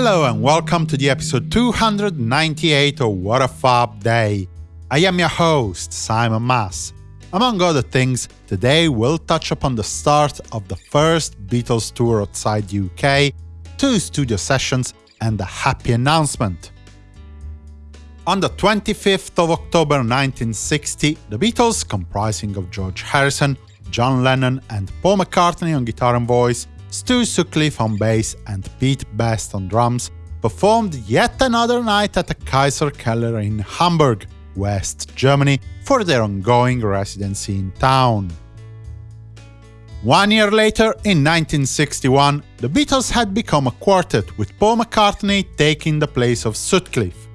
Hello and welcome to the episode 298 of What a Fab Day. I am your host, Simon Mas. Among other things, today we'll touch upon the start of the first Beatles tour outside UK, two studio sessions, and a happy announcement. On the 25th of October 1960, the Beatles, comprising of George Harrison, John Lennon and Paul McCartney on guitar and voice, Stu Sutcliffe on bass and Pete Best on drums, performed yet another night at the Kaiser Keller in Hamburg, West Germany, for their ongoing residency in town. One year later, in 1961, the Beatles had become a quartet, with Paul McCartney taking the place of Sutcliffe.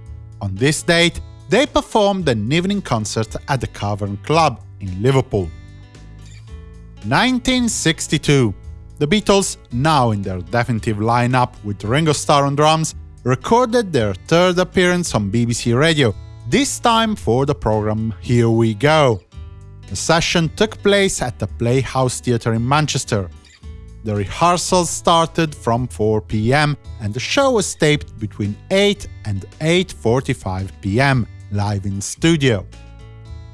On this date, they performed an evening concert at the Cavern Club in Liverpool. 1962. The Beatles, now in their definitive lineup with Ringo Starr on drums, recorded their third appearance on BBC Radio, this time for the program Here We Go. The session took place at the Playhouse Theatre in Manchester. The rehearsals started from 4 pm and the show was taped between 8 and 8.45 pm, live in studio.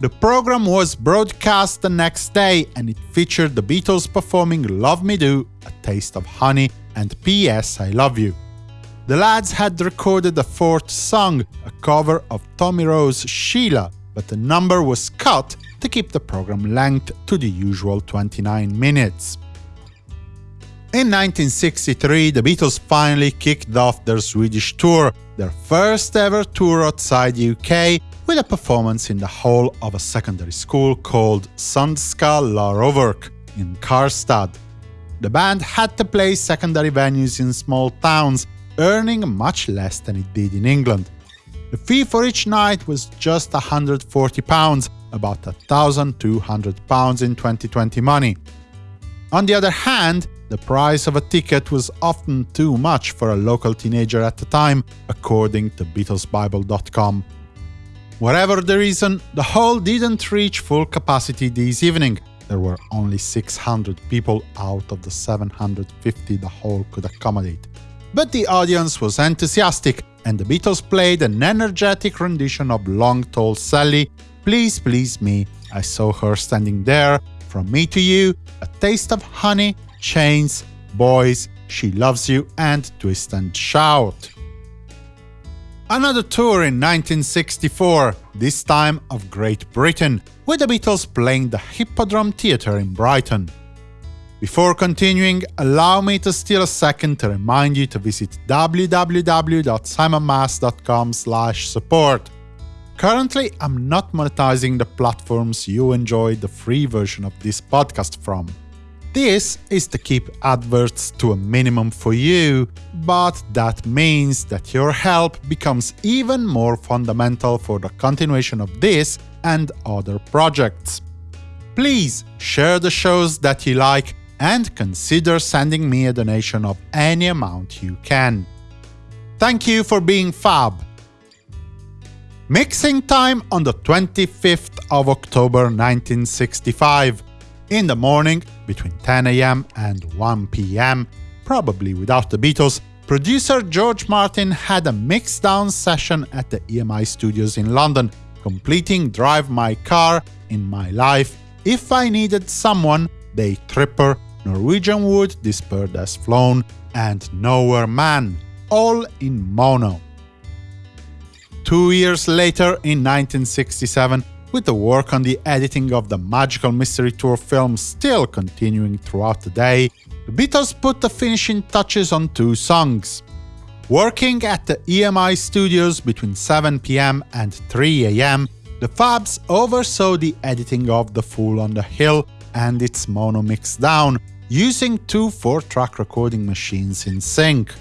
The program was broadcast the next day and it featured the Beatles performing Love Me Do, A Taste of Honey and P.S. I Love You. The lads had recorded a fourth song, a cover of Tommy Roe's Sheila, but the number was cut to keep the program length to the usual 29 minutes. In 1963, the Beatles finally kicked off their Swedish tour, their first ever tour outside the UK, with a performance in the hall of a secondary school called Sundsta Laroverk in Karlstad. The band had to play secondary venues in small towns, earning much less than it did in England. The fee for each night was just £140, about £1,200 in 2020 money. On the other hand, the price of a ticket was often too much for a local teenager at the time, according to BeatlesBible.com. Whatever the reason, the hall didn't reach full capacity this evening. There were only 600 people out of the 750 the hall could accommodate. But the audience was enthusiastic, and the Beatles played an energetic rendition of Long Tall Sally, Please Please Me, I saw her standing there, From Me to You, A Taste of Honey, Chains, Boys, She Loves You, and Twist and Shout. Another tour in 1964, this time of Great Britain, with the Beatles playing the Hippodrome Theatre in Brighton. Before continuing, allow me to steal a second to remind you to visit www.simonmas.com support. Currently, I'm not monetizing the platforms you enjoy the free version of this podcast from. This is to keep adverts to a minimum for you, but that means that your help becomes even more fundamental for the continuation of this and other projects. Please share the shows that you like and consider sending me a donation of any amount you can. Thank you for being fab! Mixing time on the 25th of October 1965. In the morning, between 10 am and 1 pm, probably without the Beatles, producer George Martin had a mix-down session at the EMI studios in London, completing Drive My Car, In My Life, If I Needed Someone, Day Tripper, Norwegian Wood, Bird Has Flown, and Nowhere Man, all in mono. Two years later, in 1967, with the work on the editing of the Magical Mystery Tour film still continuing throughout the day, the Beatles put the finishing touches on two songs. Working at the EMI studios between 7 pm and 3 am, the Fabs oversaw the editing of The Fool on the Hill and its mono mix down, using two 4-track recording machines in sync.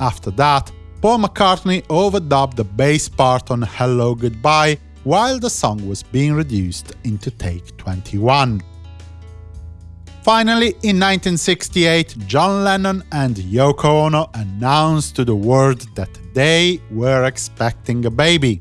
After that, Paul McCartney overdubbed the bass part on Hello Goodbye, while the song was being reduced into take 21. Finally, in 1968, John Lennon and Yoko Ono announced to the world that they were expecting a baby.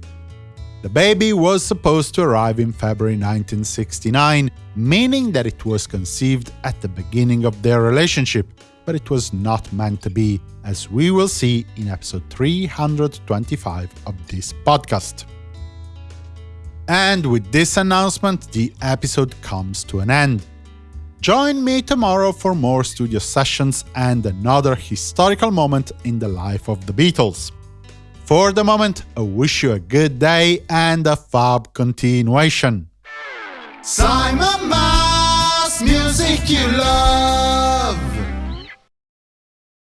The baby was supposed to arrive in February 1969, meaning that it was conceived at the beginning of their relationship, but it was not meant to be, as we will see in episode 325 of this podcast. And with this announcement, the episode comes to an end. Join me tomorrow for more studio sessions and another historical moment in the life of the Beatles. For the moment, I wish you a good day and a fab continuation. Simon Mas, music you love.